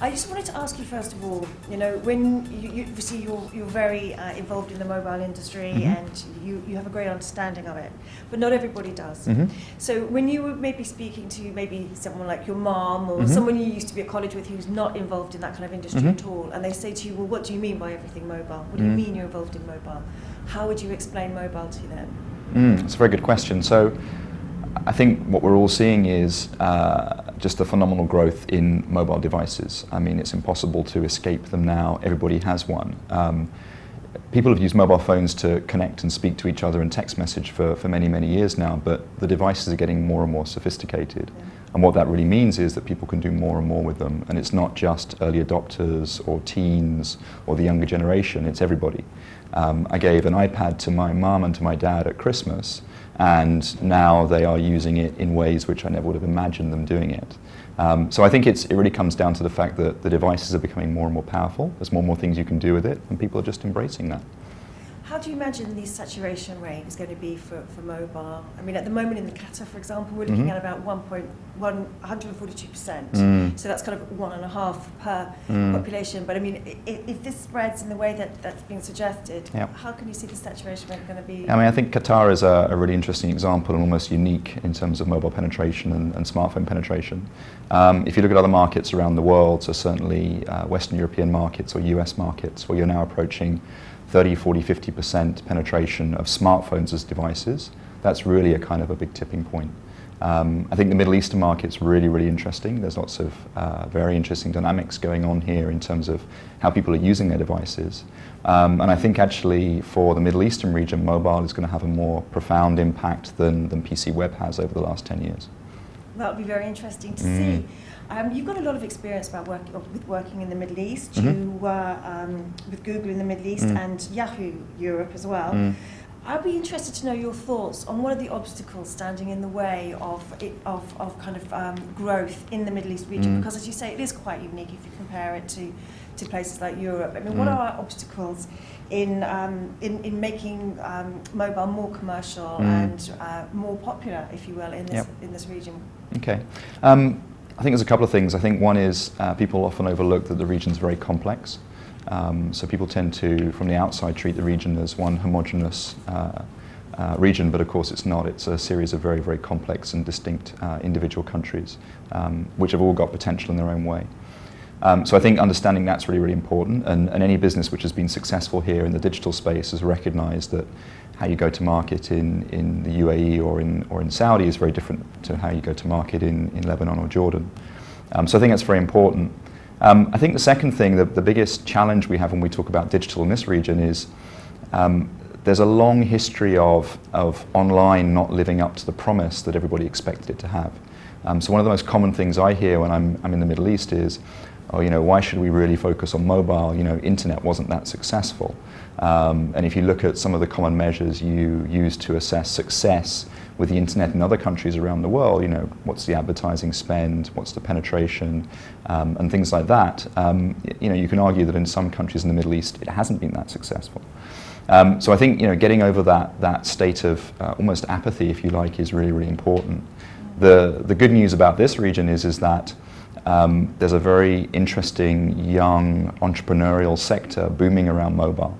I just wanted to ask you first of all, you know, when you, you obviously you're, you're very uh, involved in the mobile industry Mhm. and you, you have a great understanding of it, but not everybody does. Mhm. So when you were maybe speaking to maybe someone like your mom or Mhm. someone you used to be at college with who's not involved in that kind of industry Mhm. at all, and they say to you, well, what do you mean by everything mobile? What do you Mm. mean you're involved in mobile? How would you explain mobile to them? Mm, it's a very good question. So I think what we're all seeing is uh, just the phenomenal growth in mobile devices. I mean, it's impossible to escape them now. Everybody has one. Um, people have used mobile phones to connect and speak to each other and text message for, for many, many years now, but the devices are getting more and more sophisticated. Yeah. And what that really means is that people can do more and more with them. And it's not just early adopters or teens or the younger generation, it's everybody. Um, I gave an iPad to my mum and to my dad at Christmas, and now they are using it in ways which I never would have imagined them doing it. Um, so I think it really comes down to the fact that the devices are becoming more and more powerful. There's more and more things you can do with it, and people are just embracing that. How do you imagine the saturation rate is going to be for, for mobile? I mean, at the moment in the Qatar, for example, we're looking Mhm. at about 1.1, 142%. Mm. So that's kind of one and a half per Mm. population. But I mean, if, if this spreads in the way that that's being suggested, Yep. how can you see the saturation rate going to be? I mean, I think Qatar is a, a really interesting example and almost unique in terms of mobile penetration and, and smartphone penetration. Um, if you look at other markets around the world, so certainly uh, Western European markets or US markets, where you're now approaching 30, 40, 50% penetration of smartphones as devices, that's really a kind of a big tipping point. Um, I think the Middle Eastern market's really, really interesting. There's lots of uh, very interesting dynamics going on here in terms of how people are using their devices. Um, and I think actually for the Middle Eastern region, mobile is going to have a more profound impact than, than PC web has over the last 10 years. That would be very interesting to Mm. see. Um, you've got a lot of experience about work, with working in the Middle East. Mhm. You were um, with Google in the Middle East Mm. and Yahoo Europe as well. I'd be interested to know your thoughts on what are the obstacles standing in the way of it, of, of kind of um, growth in the Middle East region? Mm. Because as you say, it is quite unique if you compare it to, to places like Europe. I mean, what Mm. are our obstacles in, um, in, in making um, mobile more commercial Mm. and uh, more popular, if you will, in this, Yep. in this region? Okay. Um, I think there's a couple of things. I think one is uh, people often overlook that the region's very complex. Um, so people tend to, from the outside, treat the region as one homogenous uh, uh, region, but of course it's not. It's a series of very, very complex and distinct uh, individual countries, um, which have all got potential in their own way. Um, so I think understanding that's really, really important, and, and any business which has been successful here in the digital space has recognised that how you go to market in, in the UAE or in, or in Saudi is very different to how you go to market in, in Lebanon or Jordan. Um, so I think that's very important. Um, I think the second thing, the, the biggest challenge we have when we talk about digital in this region is um, there's a long history of, of online not living up to the promise that everybody expected it to have. Um, so one of the most common things I hear when I'm, I'm in the Middle East is, oh, you know, why should we really focus on mobile? You know, internet wasn't that successful. Um, and if you look at some of the common measures you use to assess success with the internet in other countries around the world, you know, what's the advertising spend, what's the penetration, um, and things like that, um, you know, you can argue that in some countries in the Middle East it hasn't been that successful. Um, so I think, you know, getting over that, that state of uh, almost apathy, if you like, is really, really important. The, the good news about this region is, is that um, there's a very interesting young entrepreneurial sector booming around mobile.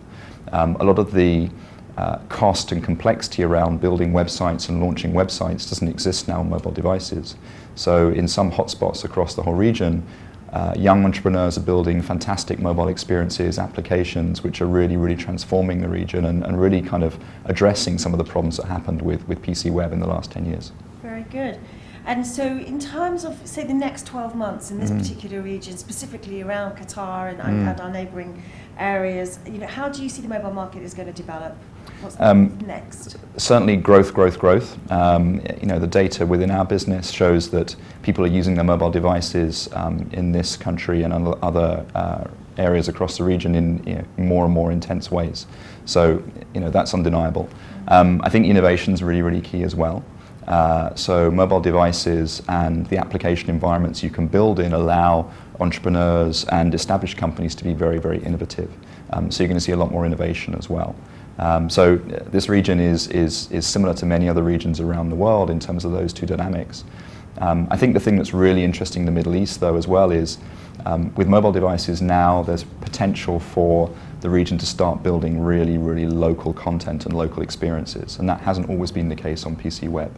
Um, a lot of the uh, cost and complexity around building websites and launching websites doesn't exist now on mobile devices. So in some hotspots across the whole region, uh, young entrepreneurs are building fantastic mobile experiences, applications which are really, really transforming the region and, and really kind of addressing some of the problems that happened with, with PC web in the last 10 years. Very good. And so in terms of, say, the next 12 months in this Mhm. particular region, specifically around Qatar and, Mm. and our neighbouring areas, you know, how do you see the mobile market is going to develop? Um, next? certainly growth, growth, growth. Um, you know, the data within our business shows that people are using their mobile devices um, in this country and other- other uh, areas across the region in you know, more and more intense ways. So, you know, that's undeniable. Um, I think innovation is really, really key as well. Uh, so mobile devices and the application environments you can build in allow entrepreneurs and established companies to be very, very innovative. Um, so you're going to see a lot more innovation as well. Um, so uh, this region is, is, is similar to many other regions around the world in terms of those two dynamics. Um, I think the thing that's really interesting in the Middle East, though, as well, is um, with mobile devices now, there's potential for the region to start building really, really local content and local experiences, and that hasn't always been the case on PC web.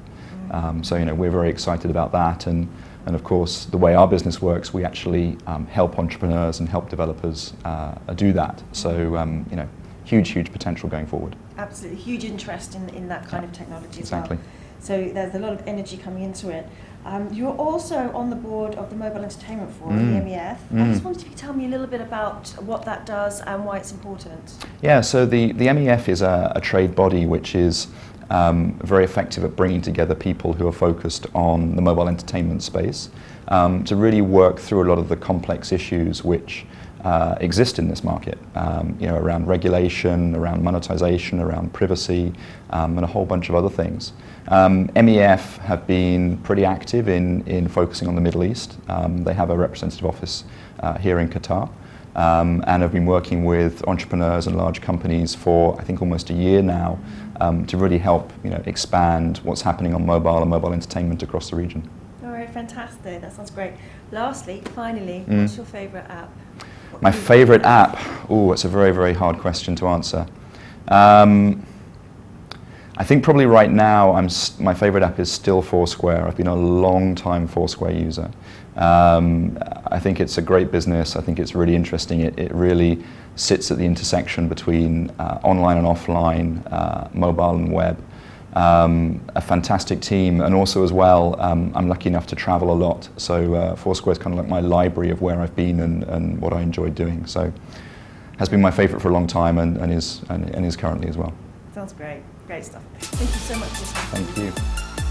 Um, so, you know, we're very excited about that, and, and of course, the way our business works, we actually um, help entrepreneurs and help developers uh, do that. So, um, you know, huge, huge potential going forward. Absolutely, huge interest in, in that kind of technology Exactly. as well. So there's a lot of energy coming into it. Um, you're also on the board of the Mobile Entertainment Forum, Mm. the MEF. I Mm. just wanted you to tell me a little bit about what that does and why it's important. Yeah, so the, the MEF is a, a trade body which is um, very effective at bringing together people who are focused on the mobile entertainment space um, to really work through a lot of the complex issues which uh, exist in this market, um, you know, around regulation, around monetization, around privacy, um, and a whole bunch of other things. Um, MEF have been pretty active in, in focusing on the Middle East. Um, they have a representative office uh, here in Qatar um, and have been working with entrepreneurs and large companies for I think almost a year now um, to really help you know expand what's happening on mobile and mobile entertainment across the region. All right, fantastic. That sounds great. Lastly, finally, Mm. what's your favourite app? My favourite app? Oh, it's a very very hard question to answer. Um, I think probably right now I'm my favourite app is still Foursquare. I've been a long time Foursquare user. Um, I think it's a great business. I think it's really interesting. It, it really sits at the intersection between uh, online and offline, uh, mobile and web. Um, a fantastic team, and also as well, um, I'm lucky enough to travel a lot. So uh, Foursquare is kind of like my library of where I've been and, and what I enjoy doing. So has been my favourite for a long time, and, and is and, and is currently as well. Sounds great. Great stuff. Thank you so much for. Thank you.